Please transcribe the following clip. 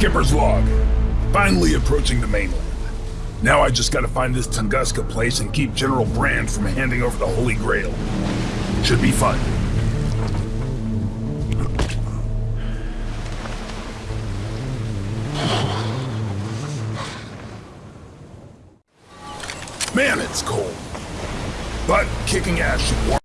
Skipper's log. Finally approaching the mainland. Now I just gotta find this Tunguska place and keep General Brand from handing over the Holy Grail. Should be fun. Man, it's cold. But kicking ass should warm